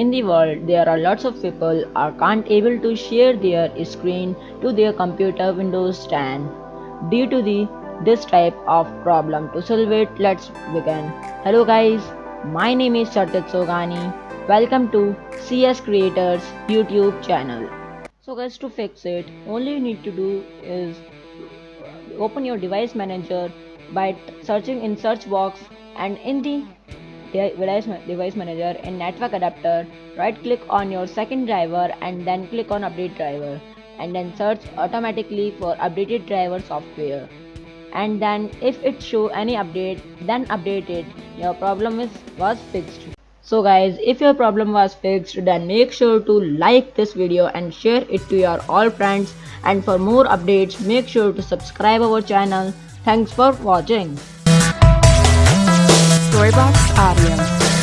in the world there are lots of people are can't able to share their screen to their computer Windows 10 due to the this type of problem. To solve it, let's begin. Hello guys, my name is Sartit Sogani. Welcome to CS Creators YouTube channel. So guys, to fix it, all you need to do is open your device manager by searching in search box and in the device manager in network adapter right click on your second driver and then click on update driver and then search automatically for updated driver software. And then if it show any update then update it. Your problem is was fixed. So guys if your problem was fixed then make sure to like this video and share it to your all friends. And for more updates make sure to subscribe our channel. Thanks for watching Storybox Audio.